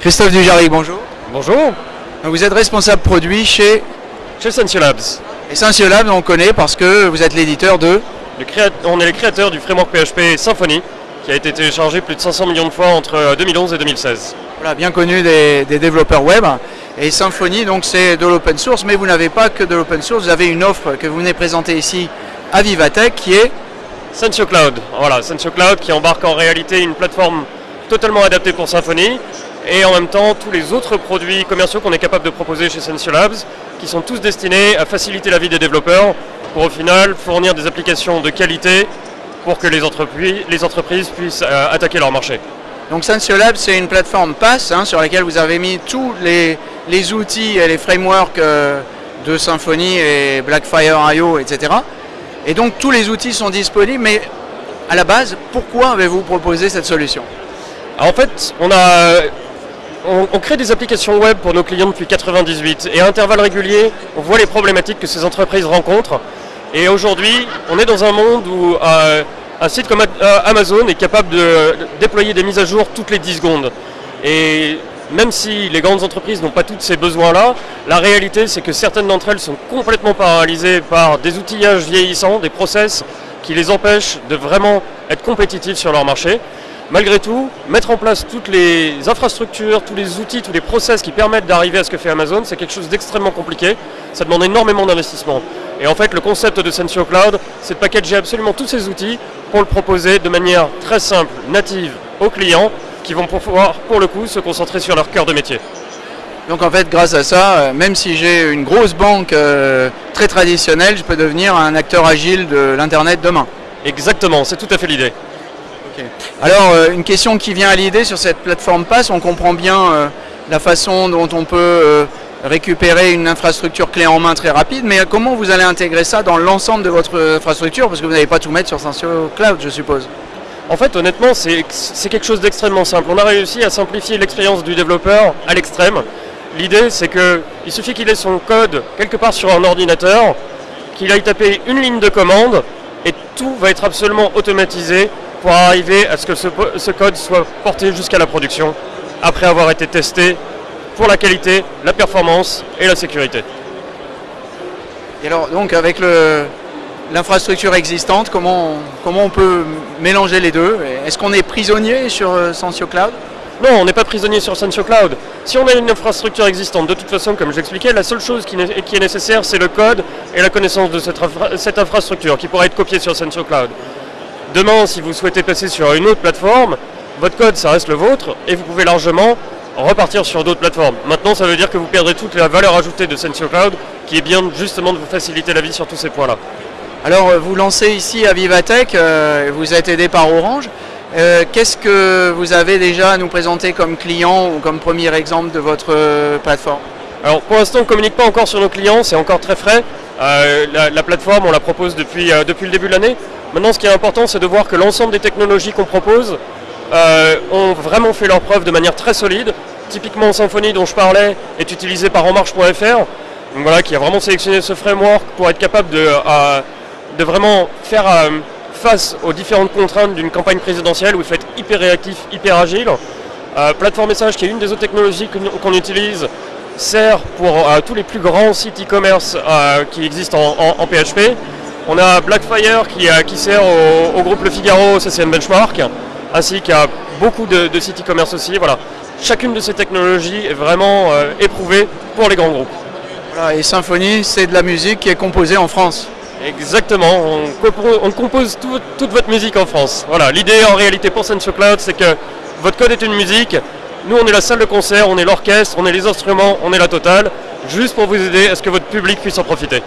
Christophe Dujardin, bonjour. Bonjour. Vous êtes responsable produit chez Chez Sensio Labs. Essential Labs, on connaît parce que vous êtes l'éditeur de... Le créa- On est les créateurs du framework PHP Symfony, qui a été téléchargé plus de 500 millions de fois entre euh, 2011 et 2016. Voilà, bien connu des, des développeurs web. Et Symfony, donc c'est de l'open source, mais vous n'avez pas que de l'open source, vous avez une offre que vous venez présenter ici à Vivatech qui est... Sensio Cloud. Voilà, Sensio Cloud qui embarque en réalité une plateforme totalement adaptée pour Symfony et en même temps tous les autres produits commerciaux qu'on est capable de proposer chez Sensio Labs qui sont tous destinés à faciliter la vie des développeurs pour au final fournir des applications de qualité pour que les entreprises, les entreprises puissent euh, attaquer leur marché. Donc Sensio Labs, c'est une plateforme PaaS hein, sur laquelle vous avez mis tous les, les outils et les frameworks euh, de Symfony et Blackfire IO, etc. Et donc tous les outils sont disponibles, mais à la base, pourquoi avez-vous proposé cette solution? Alors, en fait, on a on, crée des applications web pour nos clients depuis 98 et à intervalles réguliers, on voit les problématiques que ces entreprises rencontrent. Et aujourd'hui, on est dans un monde où euh, un site comme euh, Amazon est capable de déployer des mises à jour toutes les 10 secondes. Et même si les grandes entreprises n'ont pas tous ces besoins-là, la réalité c'est que certaines d'entre elles sont complètement paralysées par des outillages vieillissants, des process qui les empêchent de vraiment être compétitifs sur leur marché. Malgré tout, mettre en place toutes les infrastructures, tous les outils, tous les process qui permettent d'arriver à ce que fait Amazon, c'est quelque chose d'extrêmement compliqué. Ça demande énormément d'investissement. Et en fait, le concept de Sensio Cloud, c'est de packager absolument tous ces outils pour le proposer de manière très simple, native aux clients, qui vont pouvoir, pour le coup, se concentrer sur leur cœur de métier. Donc en fait, grâce à ça, euh, même si j'ai une grosse banque euh, très traditionnelle, je peux devenir un acteur agile de l'Internet demain. Exactement, c'est tout à fait l'idée. Alors, euh, une question qui vient à l'idée sur cette plateforme PaaS, on comprend bien euh, la façon dont on peut euh, récupérer une infrastructure clé en main très rapide, mais comment vous allez intégrer ça dans l'ensemble de votre infrastructure? Parce que vous n'allez pas tout mettre sur Sensio Cloud, je suppose. En fait, honnêtement, c'est c'est quelque chose d'extrêmement simple. On a réussi à simplifier l'expérience du développeur à l'extrême. L'idée, c'est qu'il suffit qu'il ait son code quelque part sur un ordinateur, qu'il aille taper une ligne de commande, et tout va être absolument automatisé pour arriver à ce que ce, code soit porté jusqu'à la production, après avoir été testé pour la qualité, la performance et la sécurité. Et alors, donc, avec l'infrastructure existante, comment, comment on peut mélanger les deux? Est-ce qu'on est prisonnier sur euh, Sensio Cloud? Non, on n'est pas prisonnier sur Sensio Cloud. Si on a une infrastructure existante, de toute façon, comme j'expliquais, la seule chose qui, est nécessaire, c'est le code et la connaissance de cette, infra- cette infrastructure qui pourra être copiée sur Sensio Cloud. Demain, si vous souhaitez passer sur une autre plateforme, votre code, ça reste le vôtre et vous pouvez largement repartir sur d'autres plateformes. Maintenant, ça veut dire que vous perdrez toute la valeur ajoutée de Sensio Cloud qui est bien justement de vous faciliter la vie sur tous ces points-là. Alors, euh, vous lancez ici à Vivatech, euh, vous êtes aidé par Orange. Euh, Qu'est-ce que vous avez déjà à nous présenter comme client ou comme premier exemple de votre plateforme? Alors pour l'instant on ne communique pas encore sur nos clients, c'est encore très frais. Euh, la, la plateforme on la propose depuis, euh, depuis le début de l'année. Maintenant ce qui est important c'est de voir que l'ensemble des technologies qu'on propose euh, ont vraiment fait leur preuve de manière très solide. Typiquement Symfony dont je parlais est utilisé par enmarche.fr, qui a vraiment sélectionné ce framework pour être capable de, vraiment faire face aux différentes contraintes d'une campagne présidentielle où il faut être hyper réactif, hyper agile. Plateforme message qui est une des autres technologies qu'on utilise sert pour euh, tous les plus grands sites e-commerce euh, qui existent en, en- en PHP. On a Blackfire qui, euh, qui sert au, au groupe Le Figaro, CCM Benchmark, ainsi qu'à beaucoup de, de sites e-commerce aussi. Voilà. Chacune de ces technologies est vraiment éprouvée pour les grands groupes. Voilà, Et Symfony, c'est de la musique qui est composée en France. Exactement, on, compo- on compose tout- toute votre musique en France. Voilà, l'idée en réalité pour Sensio Cloud, c'est que votre code est une musique. Nous, on est la salle de concert, on est l'orchestre, on est les instruments, on est la totale, juste pour vous aider à ce que votre public puisse en profiter?